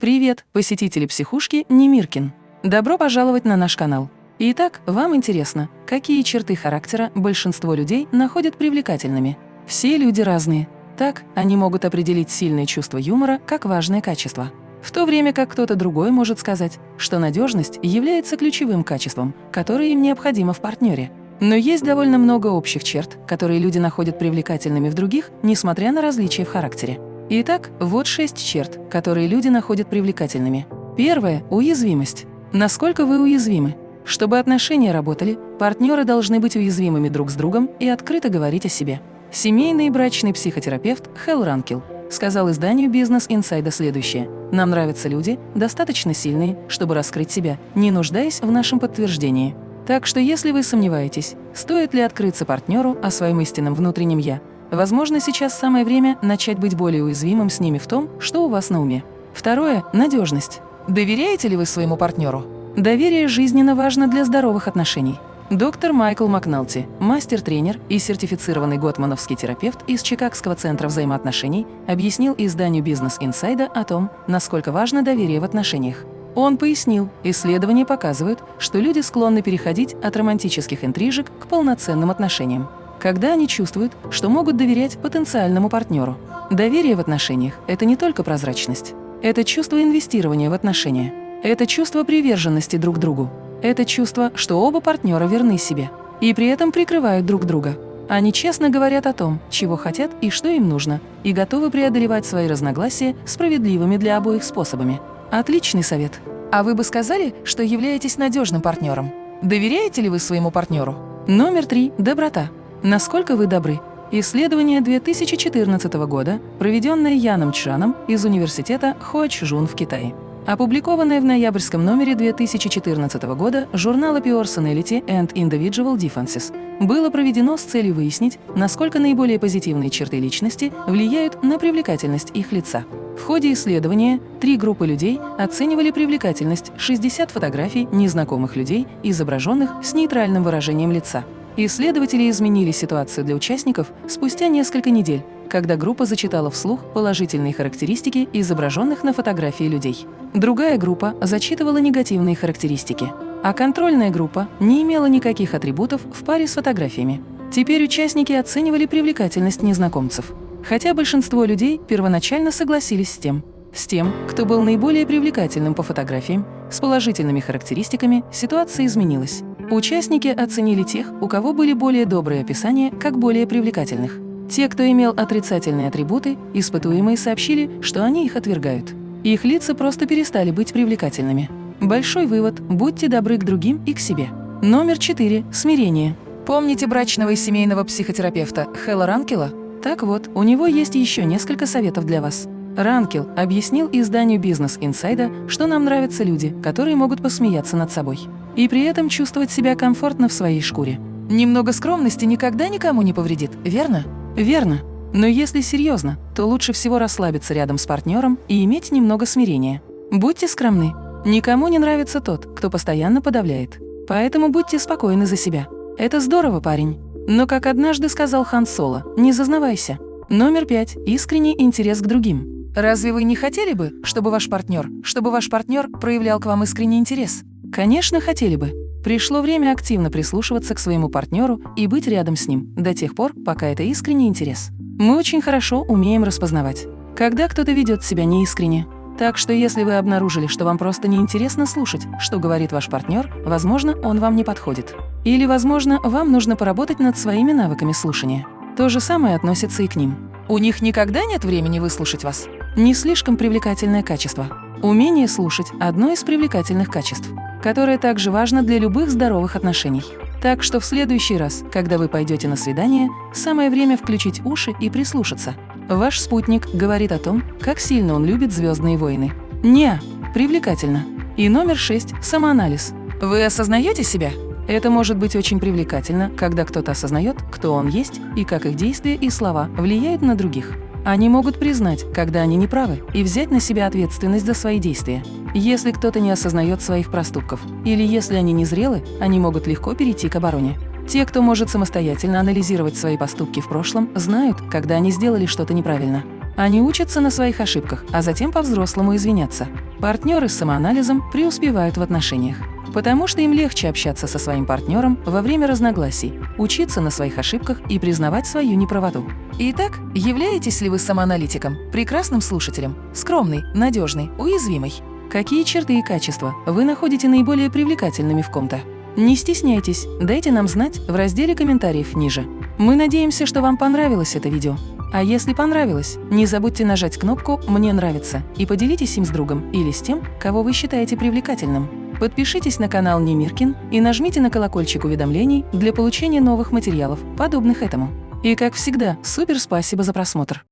Привет, посетители психушки Немиркин! Добро пожаловать на наш канал. Итак, вам интересно, какие черты характера большинство людей находят привлекательными? Все люди разные. Так, они могут определить сильное чувство юмора как важное качество. В то время как кто-то другой может сказать, что надежность является ключевым качеством, которое им необходимо в партнере. Но есть довольно много общих черт, которые люди находят привлекательными в других, несмотря на различия в характере. Итак, вот шесть черт, которые люди находят привлекательными. Первое – уязвимость. Насколько вы уязвимы? Чтобы отношения работали, партнеры должны быть уязвимыми друг с другом и открыто говорить о себе. Семейный и брачный психотерапевт Хелл Ранкел сказал изданию Business Insider следующее. «Нам нравятся люди, достаточно сильные, чтобы раскрыть себя, не нуждаясь в нашем подтверждении. Так что если вы сомневаетесь, стоит ли открыться партнеру о своем истинном внутреннем «я», Возможно, сейчас самое время начать быть более уязвимым с ними в том, что у вас на уме. Второе – надежность. Доверяете ли вы своему партнеру? Доверие жизненно важно для здоровых отношений. Доктор Майкл Макналти, мастер-тренер и сертифицированный готмановский терапевт из Чикагского центра взаимоотношений, объяснил изданию Business Insider о том, насколько важно доверие в отношениях. Он пояснил, исследования показывают, что люди склонны переходить от романтических интрижек к полноценным отношениям когда они чувствуют, что могут доверять потенциальному партнеру. Доверие в отношениях – это не только прозрачность. Это чувство инвестирования в отношения. Это чувство приверженности друг другу. Это чувство, что оба партнера верны себе. И при этом прикрывают друг друга. Они честно говорят о том, чего хотят и что им нужно, и готовы преодолевать свои разногласия справедливыми для обоих способами. Отличный совет. А вы бы сказали, что являетесь надежным партнером? Доверяете ли вы своему партнеру? Номер три – доброта. Насколько вы добры? Исследование 2014 года, проведенное Яном Чжаном из университета Хуачжун в Китае. Опубликованное в ноябрьском номере 2014 года журнала Personality and Individual Differences, было проведено с целью выяснить, насколько наиболее позитивные черты личности влияют на привлекательность их лица. В ходе исследования три группы людей оценивали привлекательность 60 фотографий незнакомых людей, изображенных с нейтральным выражением лица. Исследователи изменили ситуацию для участников спустя несколько недель, когда группа зачитала вслух положительные характеристики изображенных на фотографии людей. Другая группа зачитывала негативные характеристики, а контрольная группа не имела никаких атрибутов в паре с фотографиями. Теперь участники оценивали привлекательность незнакомцев. Хотя большинство людей первоначально согласились с тем, с тем, кто был наиболее привлекательным по фотографиям, с положительными характеристиками, ситуация изменилась. Участники оценили тех, у кого были более добрые описания, как более привлекательных. Те, кто имел отрицательные атрибуты, испытуемые сообщили, что они их отвергают. Их лица просто перестали быть привлекательными. Большой вывод – будьте добры к другим и к себе. Номер 4. Смирение. Помните брачного и семейного психотерапевта Хэлла Ранкела? Так вот, у него есть еще несколько советов для вас. Ранкел объяснил изданию Business Insider, что нам нравятся люди, которые могут посмеяться над собой и при этом чувствовать себя комфортно в своей шкуре. Немного скромности никогда никому не повредит, верно? Верно. Но если серьезно, то лучше всего расслабиться рядом с партнером и иметь немного смирения. Будьте скромны. Никому не нравится тот, кто постоянно подавляет. Поэтому будьте спокойны за себя. Это здорово, парень. Но, как однажды сказал Хан Соло, не зазнавайся. Номер пять. Искренний интерес к другим. Разве вы не хотели бы, чтобы ваш партнер, чтобы ваш партнер проявлял к вам искренний интерес? Конечно, хотели бы. Пришло время активно прислушиваться к своему партнеру и быть рядом с ним до тех пор, пока это искренний интерес. Мы очень хорошо умеем распознавать, когда кто-то ведет себя неискренне. Так что если вы обнаружили, что вам просто неинтересно слушать, что говорит ваш партнер, возможно, он вам не подходит. Или, возможно, вам нужно поработать над своими навыками слушания. То же самое относится и к ним. У них никогда нет времени выслушать вас. Не слишком привлекательное качество. Умение слушать – одно из привлекательных качеств которое также важно для любых здоровых отношений. Так что в следующий раз, когда вы пойдете на свидание, самое время включить уши и прислушаться. Ваш спутник говорит о том, как сильно он любит «Звездные войны». Не, привлекательно. И номер шесть – самоанализ. Вы осознаете себя? Это может быть очень привлекательно, когда кто-то осознает, кто он есть и как их действия и слова влияют на других. Они могут признать, когда они неправы, и взять на себя ответственность за свои действия. Если кто-то не осознает своих проступков, или если они незрелы, они могут легко перейти к обороне. Те, кто может самостоятельно анализировать свои поступки в прошлом, знают, когда они сделали что-то неправильно. Они учатся на своих ошибках, а затем по-взрослому извиняться. Партнеры с самоанализом преуспевают в отношениях, потому что им легче общаться со своим партнером во время разногласий, учиться на своих ошибках и признавать свою неправоту. Итак, являетесь ли вы самоаналитиком, прекрасным слушателем, скромный, надежный, уязвимый? Какие черты и качества вы находите наиболее привлекательными в ком-то? Не стесняйтесь, дайте нам знать в разделе комментариев ниже. Мы надеемся, что вам понравилось это видео. А если понравилось, не забудьте нажать кнопку «Мне нравится» и поделитесь им с другом или с тем, кого вы считаете привлекательным. Подпишитесь на канал Немиркин и нажмите на колокольчик уведомлений для получения новых материалов, подобных этому. И как всегда, супер спасибо за просмотр!